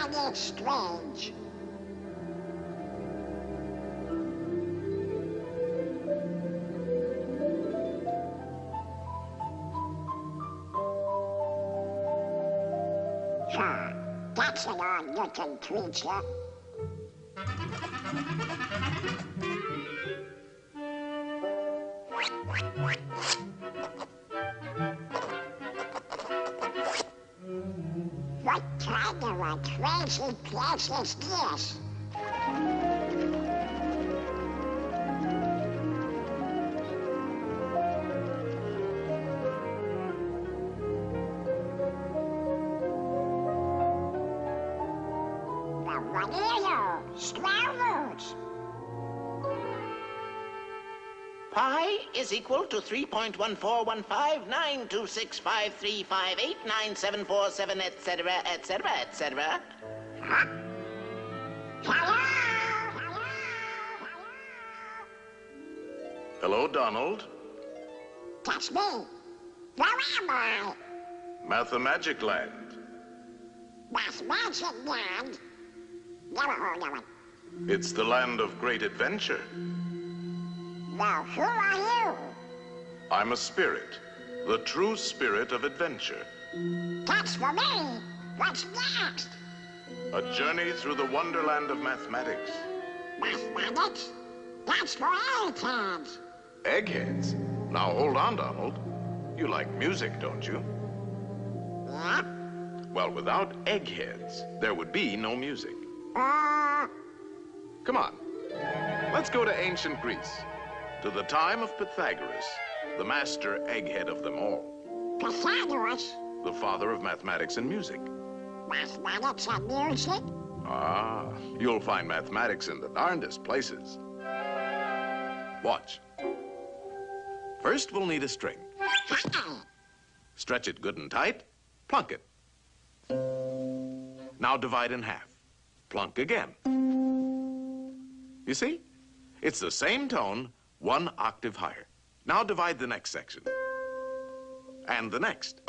find strange. Huh, that's an odd-looking creature. Place is this? Pi is equal to 3.141592653589747, etc., etc., etc. Hello? Donald. That's me. Where am I? Mathmagic Land. That's Magic Land. Never heard of it. It's the land of great adventure. Now, who are you? I'm a spirit, the true spirit of adventure. That's for me. What's next? A journey through the wonderland of mathematics. Mathematics? That's for eggheads. Eggheads? Now hold on, Donald. You like music, don't you? Yep. Well, without eggheads, there would be no music. Uh, Come on. Let's go to ancient Greece, to the time of Pythagoras, the master egghead of them all, Pythagoras. the father of mathematics and music. Mathematics and music? Ah, you'll find mathematics in the darndest places. Watch. First, we'll need a string. Stretch it good and tight, plunk it. Now divide in half. Plunk again. You see? It's the same tone, one octave higher. Now divide the next section. And the next.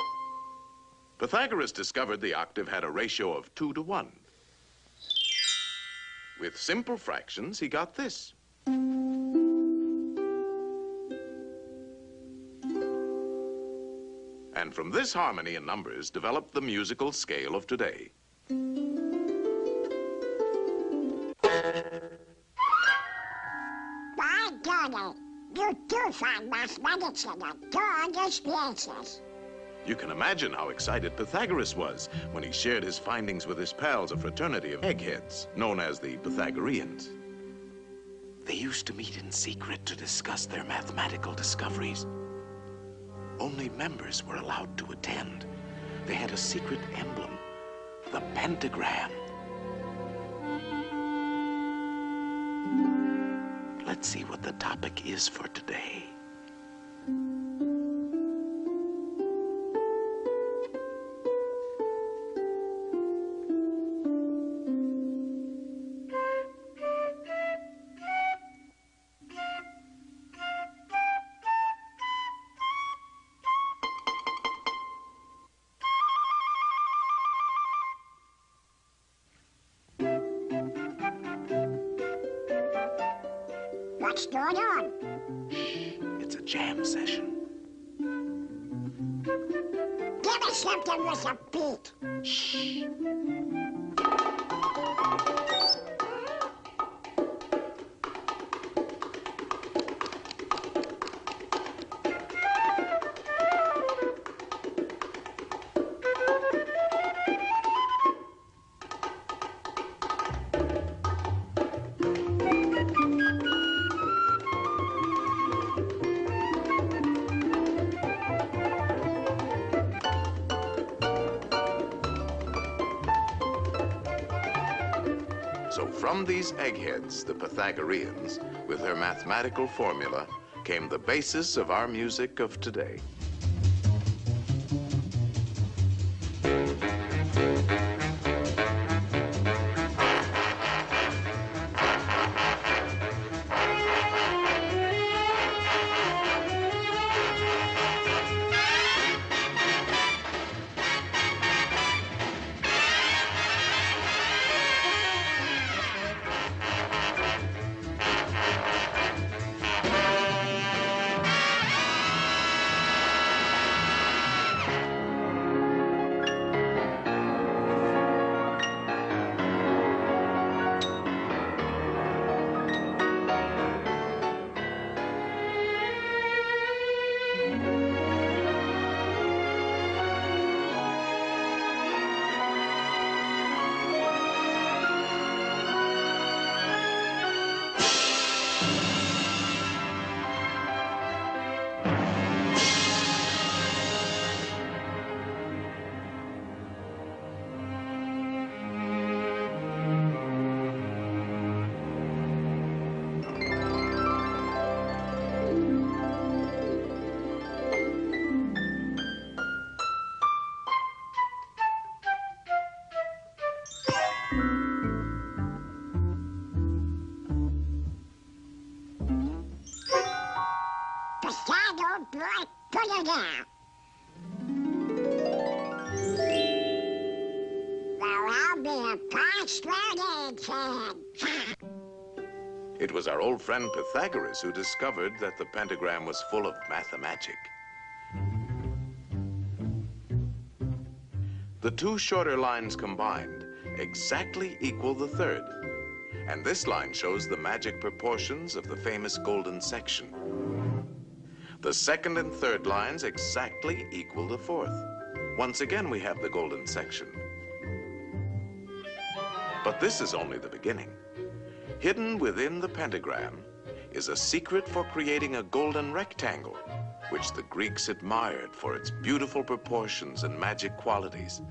Pythagoras discovered the octave had a ratio of two to one. With simple fractions, he got this. And from this harmony in numbers developed the musical scale of today. By golly, you do find mathematics in the darndest places. You can imagine how excited Pythagoras was when he shared his findings with his pals, a fraternity of eggheads, known as the Pythagoreans. They used to meet in secret to discuss their mathematical discoveries. Only members were allowed to attend. They had a secret emblem, the pentagram. Let's see what the topic is for today. What's going on? It's a jam session. Give me something with a beat. So from these eggheads, the Pythagoreans, with their mathematical formula, came the basis of our music of today. Put down. There'll be a. It was our old friend Pythagoras who discovered that the pentagram was full of mathmagic. The two shorter lines combined exactly equal the third. And this line shows the magic proportions of the famous golden section. The second and third lines exactly equal the fourth. Once again, we have the golden section. But this is only the beginning. Hidden within the pentagram is a secret for creating a golden rectangle, which the Greeks admired for its beautiful proportions and magic qualities.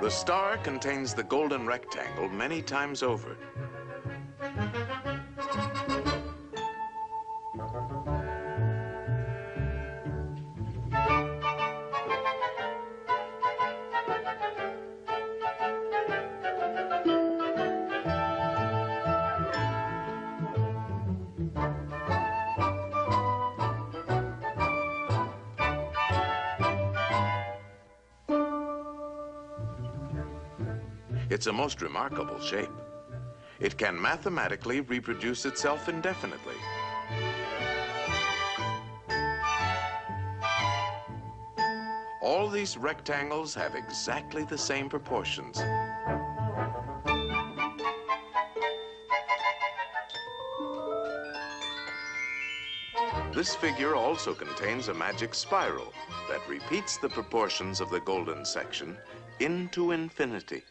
The star contains the golden rectangle many times over. It's a most remarkable shape. It can mathematically reproduce itself indefinitely. All these rectangles have exactly the same proportions. This figure also contains a magic spiral that repeats the proportions of the golden section into infinity.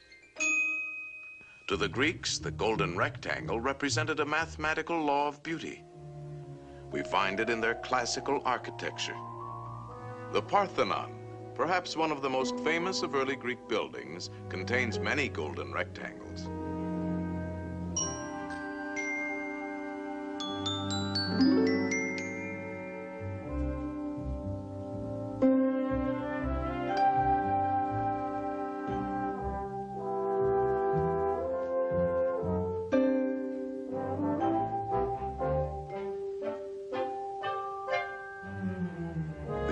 To the Greeks, the golden rectangle represented a mathematical law of beauty. We find it in their classical architecture. The Parthenon, perhaps one of the most famous of early Greek buildings, contains many golden rectangles.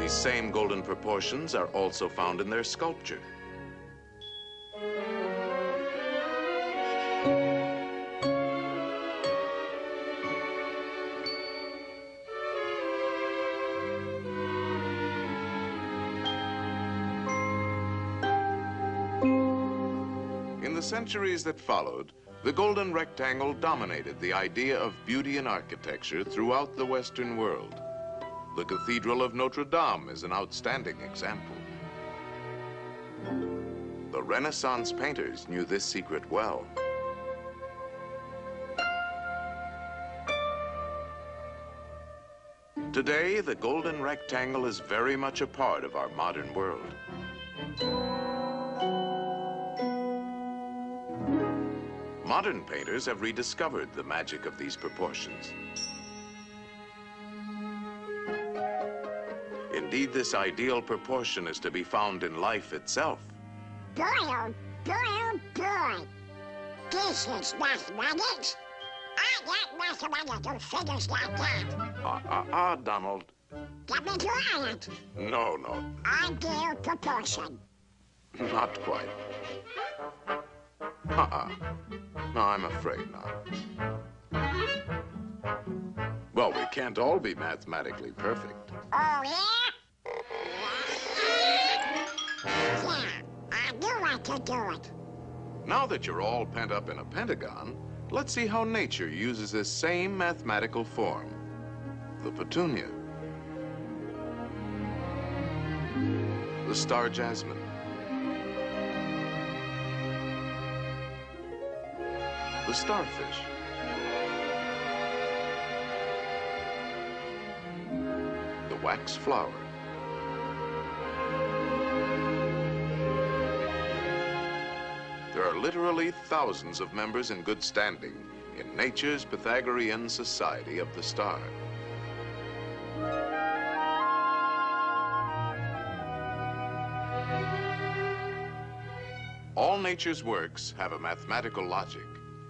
These same golden proportions are also found in their sculpture. In the centuries that followed, the golden rectangle dominated the idea of beauty in architecture throughout the Western world. The Cathedral of Notre Dame is an outstanding example. The Renaissance painters knew this secret well. Today, the golden rectangle is very much a part of our modern world. Modern painters have rediscovered the magic of these proportions. Indeed, this ideal proportion is to be found in life itself. Boy, oh boy, oh boy. This is mathematics. I got mathematical figures like that. Ah, ah, ah, Donald. Get me to it. No, no, Ideal proportion. not quite. Uh-uh. No, I'm afraid not. Well, we can't all be mathematically perfect. Oh, yeah? Yeah, I knew I could do it. Now that you're all pent up in a pentagon, let's see how nature uses this same mathematical form. The petunia. The star jasmine. The starfish. The wax flower. Literally thousands of members in good standing in nature's Pythagorean Society of the Star. All nature's works have a mathematical logic,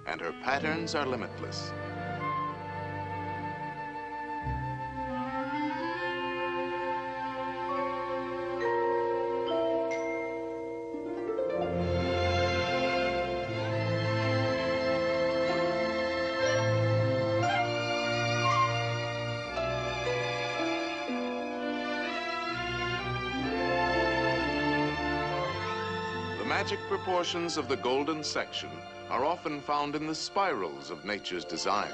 and her patterns are limitless. Magic proportions of the golden section are often found in the spirals of nature's designs.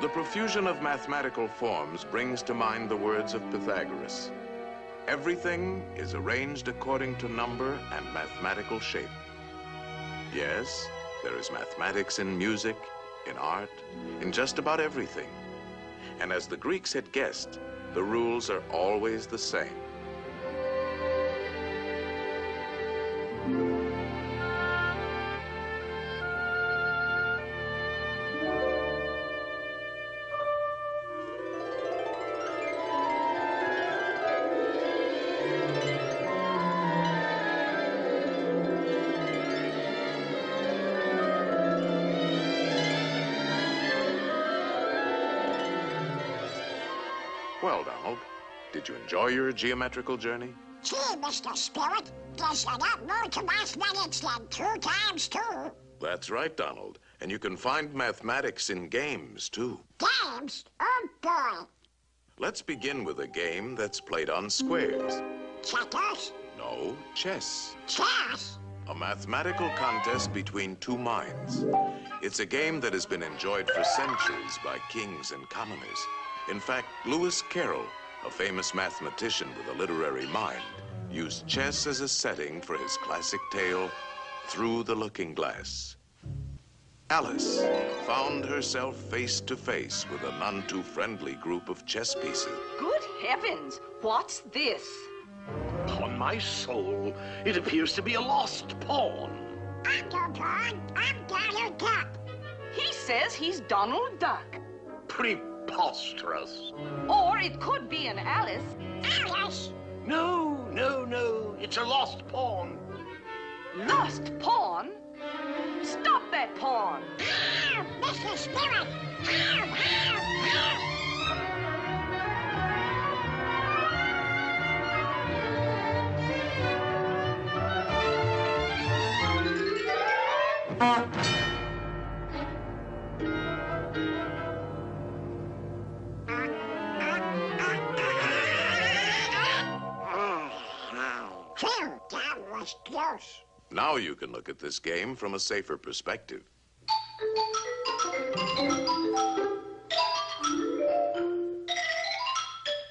The profusion of mathematical forms brings to mind the words of Pythagoras. Everything is arranged according to number and mathematical shape. Yes, there is mathematics in music, in art, in just about everything. And as the Greeks had guessed, the rules are always the same. Did you enjoy your geometrical journey? Gee, Mr. Spirit, there's a lot more to mathematics than two times two. That's right, Donald. And you can find mathematics in games, too. Games? Oh, boy. Let's begin with a game that's played on squares. Checkers? No, chess. Chess? A mathematical contest between two minds. It's a game that has been enjoyed for centuries by kings and commoners. In fact, Lewis Carroll, a famous mathematician with a literary mind, used chess as a setting for his classic tale, Through the Looking Glass. Alice found herself face to face with a none too friendly group of chess pieces. Good heavens! What's this? Upon my soul, it appears to be a lost pawn. I'm no pawn. I'm Donald Duck. He says he's Donald Duck. Preposterous. Or it could be an Alice. Alice? No, no, no. It's a lost pawn. Lost pawn? Stop that pawn! Ow, Mr. Spirit! Ow, ow, ow! Now you can look at this game from a safer perspective.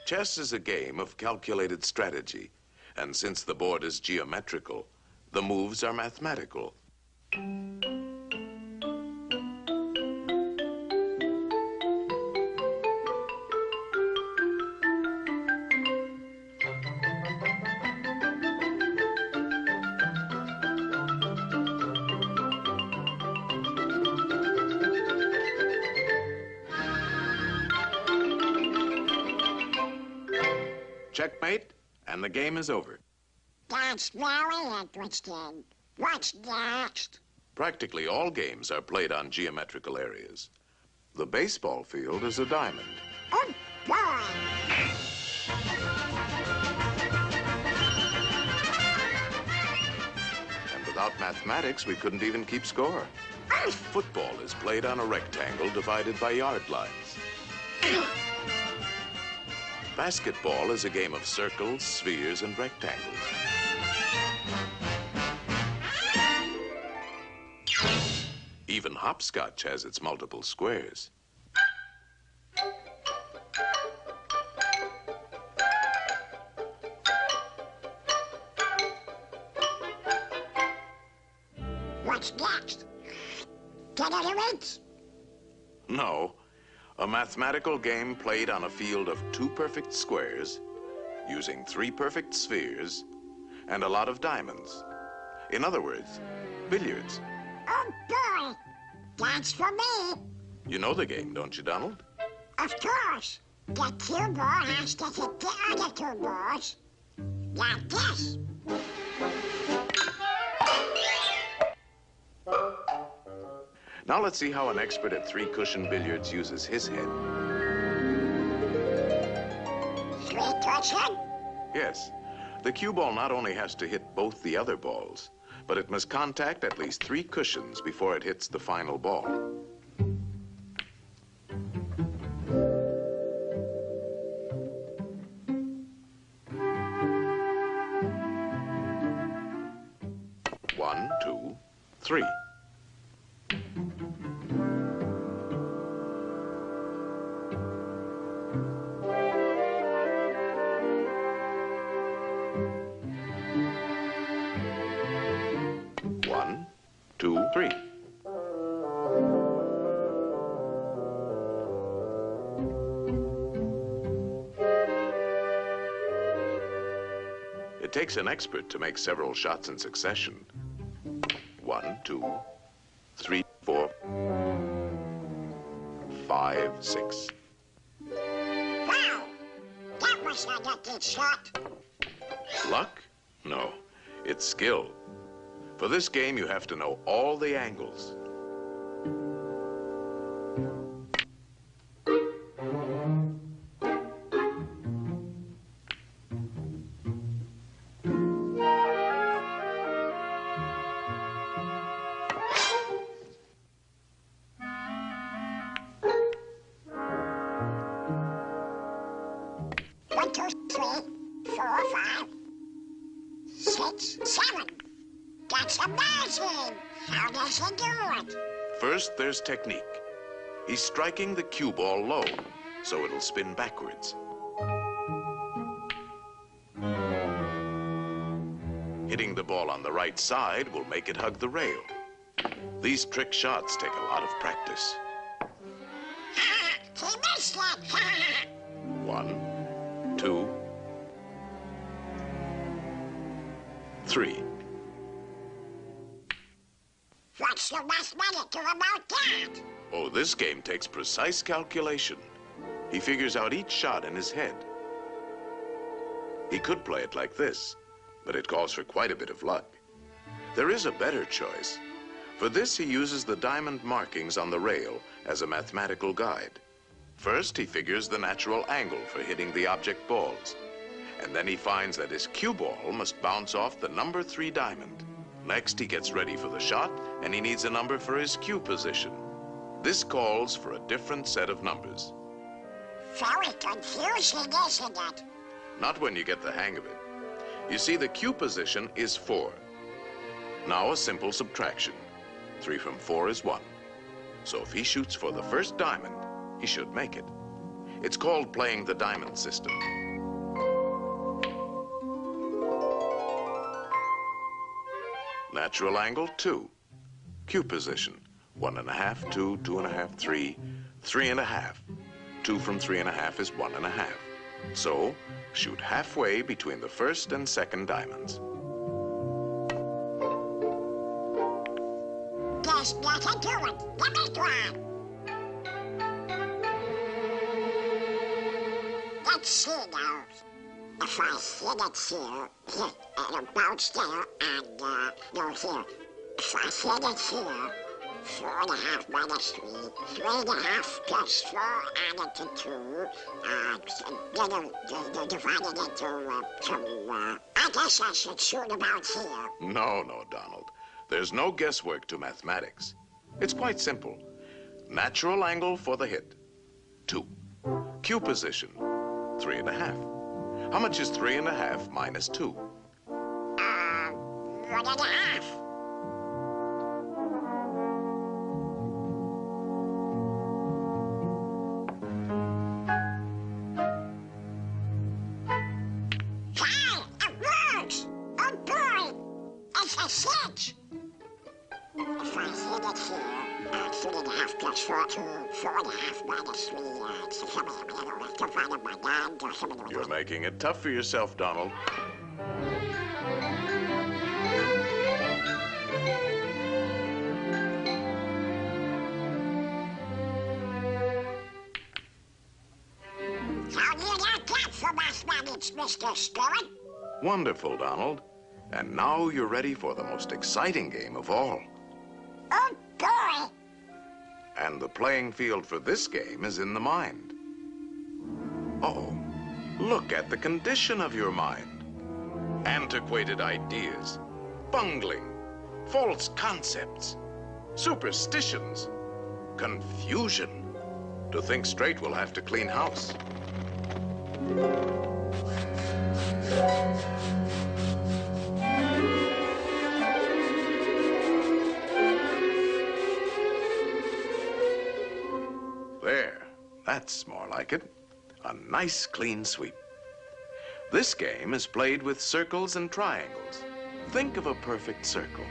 Chess is a game of calculated strategy, and since the board is geometrical, the moves are mathematical. Checkmate, and the game is over. That's very interesting. What's next? Practically all games are played on geometrical areas. The baseball field is a diamond. Oh, boy. And without mathematics, we couldn't even keep score. Football is played on a rectangle divided by yard lines. Basketball is a game of circles, spheres, and rectangles. Even hopscotch has its multiple squares. A mathematical game played on a field of two perfect squares, using three perfect spheres, and a lot of diamonds. In other words, billiards. Oh, boy. That's for me. You know the game, don't you, Donald? Of course. The cue ball has to hit the other two balls. Like this. Now let's see how an expert at three-cushion billiards uses his head. Three cushion? Yes, the cue ball not only has to hit both the other balls, but it must contact at least three cushions before it hits the final ball. It takes an expert to make several shots in succession. One, two, three, four, five, six. Wow! That was a lucky shot. Luck? No, it's skill. For this game, you have to know all the angles. It? First, there's technique. He's striking the cue ball low, so it'll spin backwards. Hitting the ball on the right side will make it hug the rail. These trick shots take a lot of practice. he missed it. One, two, three. What's the mathematic about that? Oh, this game takes precise calculation. He figures out each shot in his head. He could play it like this, but it calls for quite a bit of luck. There is a better choice. For this, he uses the diamond markings on the rail as a mathematical guide. First, he figures the natural angle for hitting the object balls. And then he finds that his cue ball must bounce off the number three diamond. Next, he gets ready for the shot, and he needs a number for his cue position. This calls for a different set of numbers. Very confusing, isn't it? Not when you get the hang of it. You see, the cue position is four. Now a simple subtraction. Three from four is one. So if he shoots for the first diamond, he should make it. It's called playing the diamond system. Natural angle, two. Cue position, one and a half, two, two and a half, three, three and a half. Two from three and a half is one and a half. So, shoot halfway between the first and second diamonds. There's nothing to it. Give me one. Let's see now. If I hit it here, it'll bounce there and, uh, no, here. If I hit it here, four and a half minus three, three and a half plus four added to two, uh, d- d- divided into, uh, two, uh, I guess I should shoot about here. No, no, Donald. There's no guesswork to mathematics. It's quite simple. Natural angle for the hit, two. Cue position, three and a half. How much is three and a half minus two? Uh, one and a half. Hey, it works! Oh boy! It's a six! Three and a half plus four, and a half minus three, uh, it's something, you know, divided by nine, or something like You're making it tough for yourself, Donald. How do you like that for mathematics, Mr. Spirit? Wonderful, Donald. And now you're ready for the most exciting game of all. Oh! And the playing field for this game is in the mind. Oh, look at the condition of your mind. Antiquated ideas, bungling, false concepts, superstitions, confusion. To think straight, we'll have to clean house. That's more like it. A nice clean sweep. This game is played with circles and triangles. Think of a perfect circle.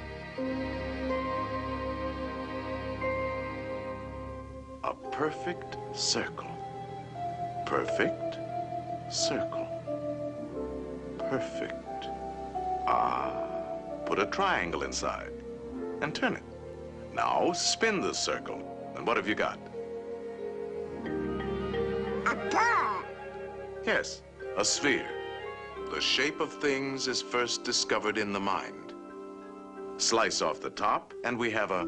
A perfect circle. Perfect circle. Perfect. Ah, put a triangle inside and turn it. Now spin the circle. And what have you got? Yes, a sphere. The shape of things is first discovered in the mind. Slice off the top, and we have a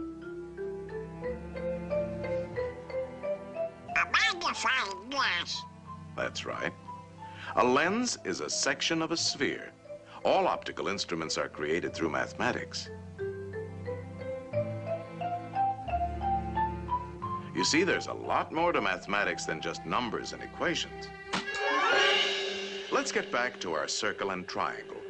A magnifying glass. That's right. A lens is a section of a sphere. All optical instruments are created through mathematics. You see, there's a lot more to mathematics than just numbers and equations. Let's get back to our circle and triangle.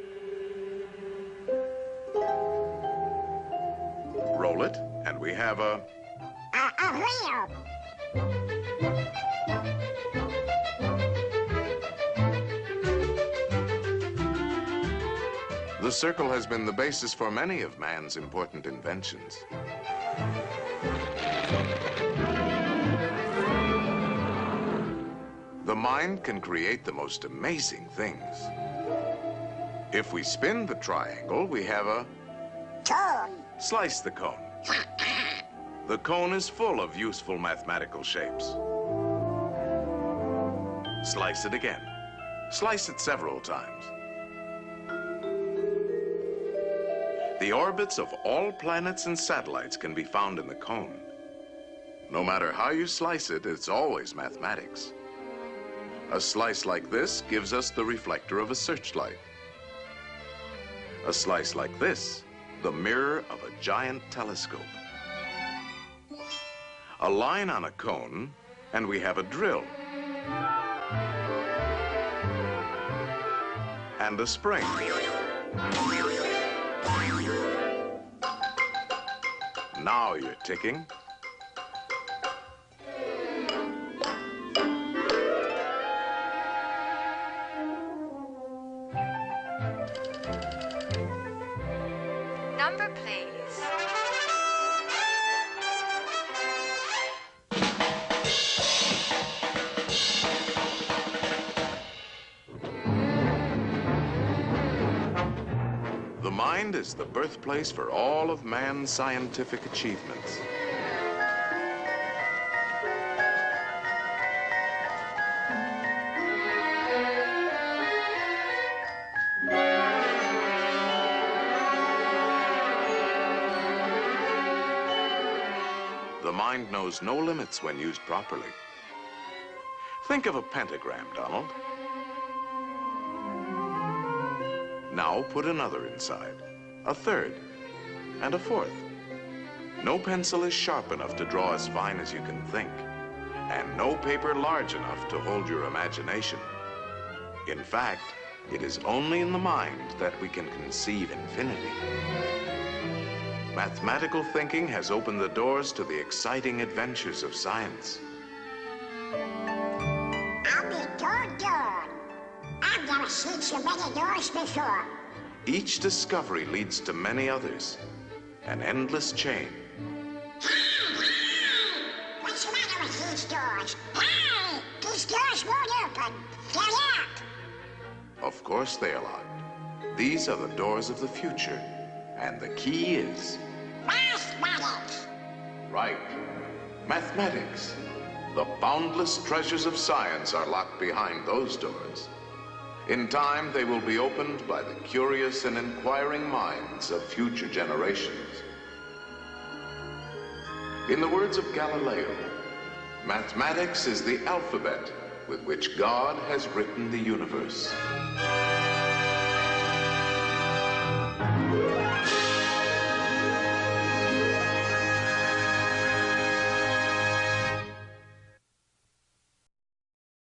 Roll it, and we have a A, a wheel. The circle has been the basis for many of man's important inventions. Mind can create the most amazing things. If we spin the triangle, we have a Cone. slice the cone. The cone is full of useful mathematical shapes. Slice it again. Slice it several times. The orbits of all planets and satellites can be found in the cone. No matter how you slice it, it's always mathematics. A slice like this gives us the reflector of a searchlight. A slice like this, the mirror of a giant telescope. A line on a cone, and we have a drill. And a spring. Now you're ticking. The birthplace for all of man's scientific achievements. The mind knows no limits when used properly. Think of a pentagram, Donald. Now put another inside, a third, and a fourth. No pencil is sharp enough to draw as fine as you can think, and no paper large enough to hold your imagination. In fact, it is only in the mind that we can conceive infinity. Mathematical thinking has opened the doors to the exciting adventures of science. I'll be doggone. I've never seen so many doors before. Each discovery leads to many others, an endless chain. What's the matter with these doors? Hey! These doors won't open. They're locked. Of course they are locked. These are the doors of the future, and the key is Mathematics. right. Mathematics. The boundless treasures of science are locked behind those doors. In time, they will be opened by the curious and inquiring minds of future generations. In the words of Galileo, mathematics is the alphabet with which God has written the universe.